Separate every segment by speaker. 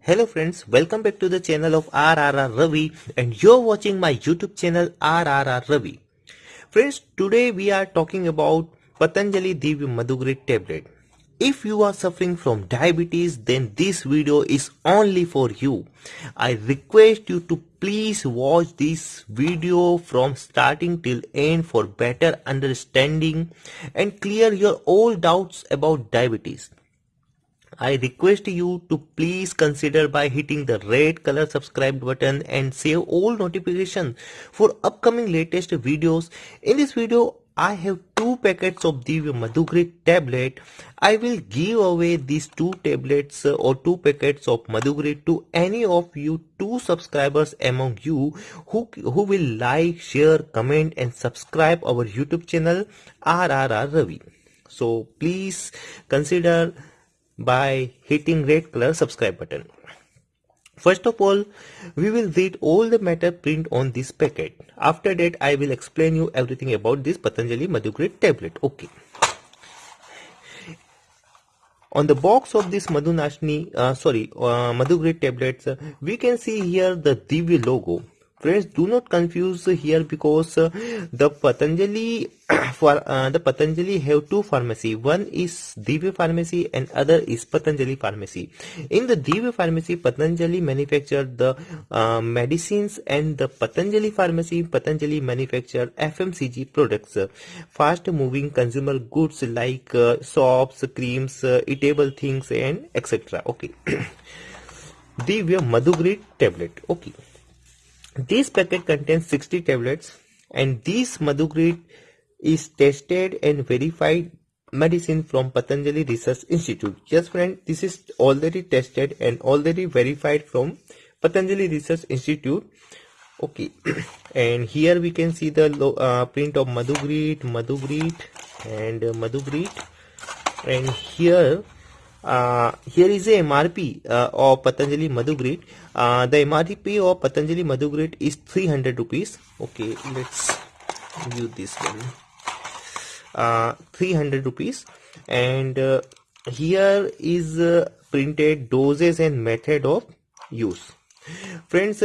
Speaker 1: Hello friends, welcome back to the channel of RRR Ravi and you're watching my YouTube channel RRR Ravi. Friends, today we are talking about Patanjali Divya Madhugrit tablet. If you are suffering from diabetes, then this video is only for you. I request you to please watch this video from starting till end for better understanding and clear your all doubts about diabetes. I request you to please consider by hitting the red color subscribe button and save all notifications for upcoming latest videos. In this video, I have two packets of Divya Madhugrit tablet. I will give away these two tablets uh, or two packets of Madhugrit to any of you two subscribers among you who, who will like, share, comment and subscribe our YouTube channel RRR Ravi. So please consider by hitting red color subscribe button. First of all, we will read all the matter print on this packet. After that, I will explain you everything about this Patanjali Madhugrit tablet. Okay. On the box of this Madhunashni, uh, sorry, uh, Madhugrit tablets, uh, we can see here the Divya logo friends do not confuse here because uh, the patanjali for uh, the patanjali have two pharmacy. One is divya pharmacy and other is patanjali pharmacy. In the divya pharmacy patanjali manufacture the uh, medicines and the patanjali pharmacy patanjali manufacture fmcg products. Fast moving consumer goods like uh, soaps creams uh, eatable things and etc okay. Divya madhugrit tablet. Okay this packet contains 60 tablets and this Madhugrit is tested and verified medicine from Patanjali Research Institute. Yes friend, this is already tested and already verified from Patanjali Research Institute. Okay, and here we can see the uh, print of Madhugrit, Madhugrit and uh, Madhugrit and here uh, here is a MRP uh, of Patanjali Madhugrit. Uh, the MRP of Patanjali Madhugrit is 300 rupees. Okay, let's view this one. Uh, 300 rupees and uh, here is uh, printed doses and method of use. Friends,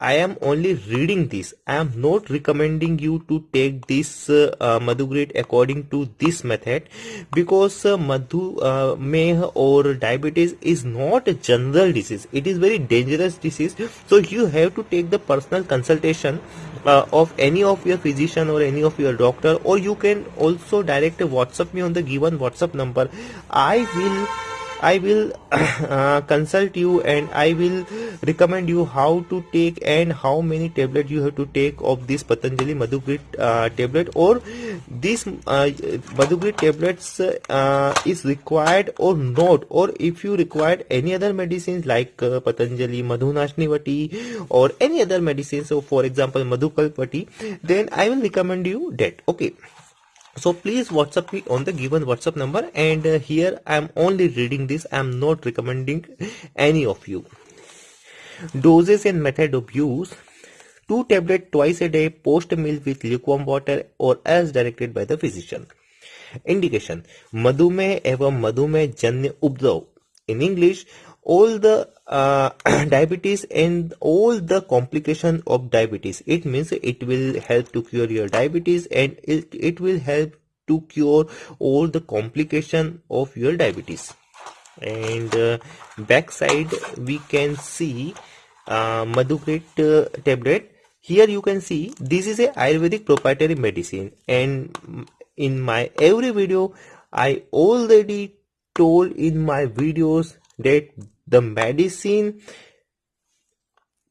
Speaker 1: I am only reading this. I am not recommending you to take this uh, uh, Madhugrit according to this method because uh, Madhu uh, Meh or diabetes is not a general disease. It is very dangerous disease. So you have to take the personal consultation uh, of any of your physician or any of your doctor or you can also direct WhatsApp me on the given WhatsApp number. I will I will uh, consult you and I will recommend you how to take and how many tablets you have to take of this Patanjali Madhugrit uh, tablet or this uh, Madhugrit tablets uh, is required or not. Or if you require any other medicines like uh, Patanjali Madhunashnivati or any other medicines so for example Madhukalpati then I will recommend you that. Okay so please whatsapp me on the given whatsapp number and uh, here i am only reading this. I am not recommending any of you. Doses and method of use. Two tablet twice a day post meal with lukewarm water or as directed by the physician. Indication. Madhumeh evam madhumeh janya ubdrav in english all the uh, diabetes and all the complication of diabetes. It means it will help to cure your diabetes and it, it will help to cure all the complication of your diabetes. And uh, backside we can see uh, uh, tablet. Here you can see this is a ayurvedic proprietary medicine and in my every video i already told in my videos that the medicine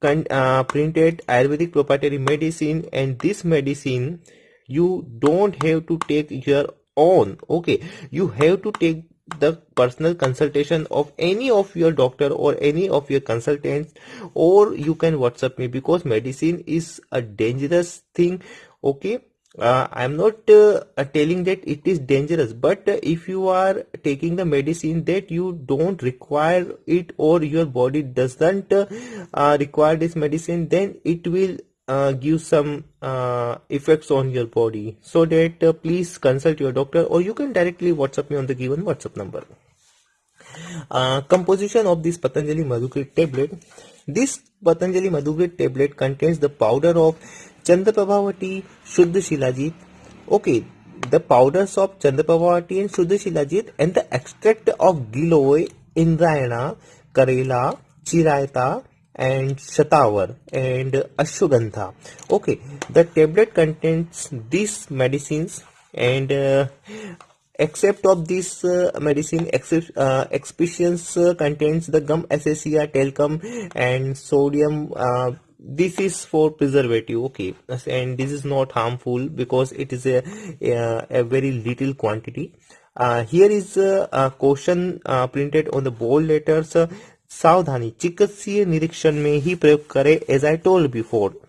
Speaker 1: uh, printed ayurvedic proprietary medicine and this medicine you don't have to take your own okay? You have to take the personal consultation of any of your doctor or any of your consultants or you can whatsapp me because medicine is a dangerous thing okay uh, i'm not uh, telling that it is dangerous but uh, if you are taking the medicine that you don't require it or your body doesn't uh, uh, require this medicine then it will uh, give some effects on your body so that please consult your doctor or you can directly whatsapp me on the given whatsapp number Uh, composition of this Patanjali Madhugrit tablet. This Patanjali Madhugrit tablet contains the powder of Chandraprabhavati shuddh shilajit. Okay the powders of Chandraprabhavati and shuddh shilajit and the extract of giloy indrayana karela chirayata and shatavar and ashwagandha okay the tablet contents this medicine and except of this medicine excipients contents the gum acacia talc and sodium this is for preservative okay and this is not harmful because it is a a, a very little quantity uh, here is uh, a question uh, printed on the bold letters uh, सावधानी चिकित्सीय निरीक्षण में ही प्रयोग करें as I told before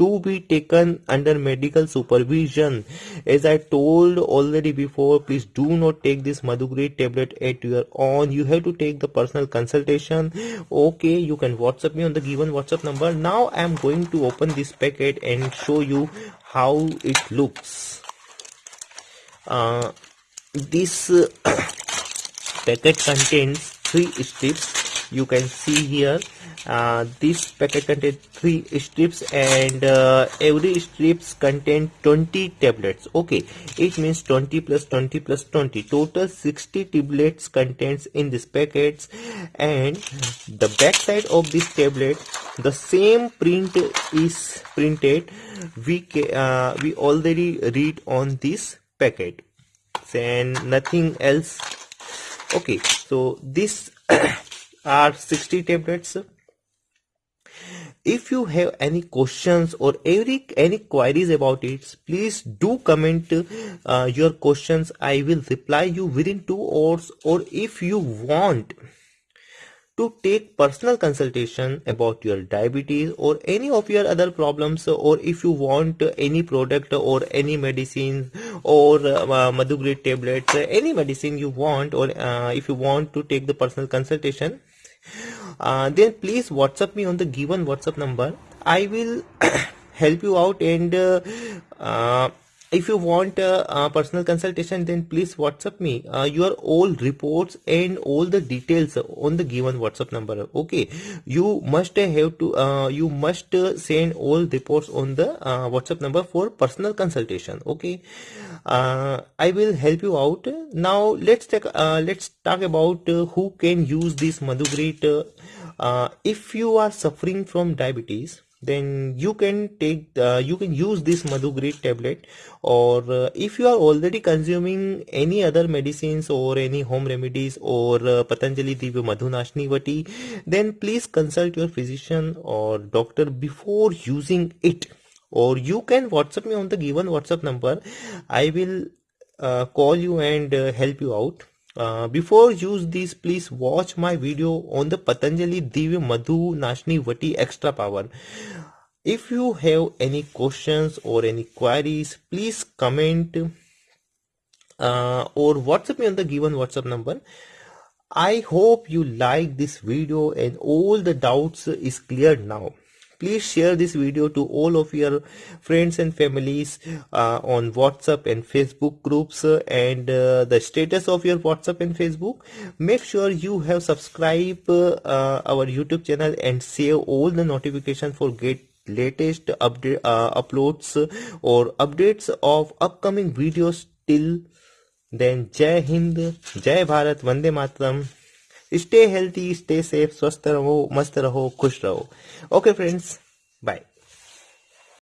Speaker 1: to be taken under medical supervision. As i told already before please do not take this madhugrit tablet at your own. You have to take the personal consultation. Okay you can whatsapp me on the given whatsapp number. Now i am going to open this packet and show you how it looks. Uh, this packet contains three strips you can see here uh, this packet contains three strips and uh, every strips contain 20 tablets. Okay it means 20 plus 20 plus 20 total 60 tablets contains in this packets. And the back side of this tablet the same print is printed. We uh, we already read on this packet. And nothing else. Okay so this are 60 tablets. If you have any questions or any any queries about it please do comment uh, your questions. I will reply you within two hours. Or if you want to take personal consultation about your diabetes or any of your other problems or if you want any product or any medicine or uh, madhugrit tablets any medicine you want or uh, if you want to take the personal consultation uh, then please whatsapp me on the given whatsapp number. I will help you out and uh, uh, if you want a, a, personal consultation then please whatsapp me. Uh, your all reports and all the details on the given whatsapp number okay? You must have to uh, you must send all reports on the uh, whatsapp number for personal consultation okay? Uh, i will help you out. Now let's take uh, let's talk about uh, who can use this madhugrit if you are suffering from diabetes then you can take uh, you can use this Madhu madhugrit tablet or uh, if you are already consuming any other medicines or any home remedies or uh, patanjali divya madhunashni vati then please consult your physician or doctor before using it. Or you can whatsapp me on the given whatsapp number. I will uh, call you and uh, help you out uh, before use this please watch my video on the patanjali divya madhu nashni vati extra power. If you have any questions or any queries please comment uh, or whatsapp me on the given whatsapp number. I hope you like this video and all the doubts is cleared now please share this video to all of your friends and families uh, on whatsapp and facebook groups uh, and uh, the status of your whatsapp and facebook. Make sure you have subscribed uh, our youtube channel and save all the notifications for get latest update uh, uploads or updates of upcoming videos. Till then jai hind jai bharat vande mataram stay healthy stay safe स्वस्थ रहो मस्त रहो खुश रहो। Okay friends bye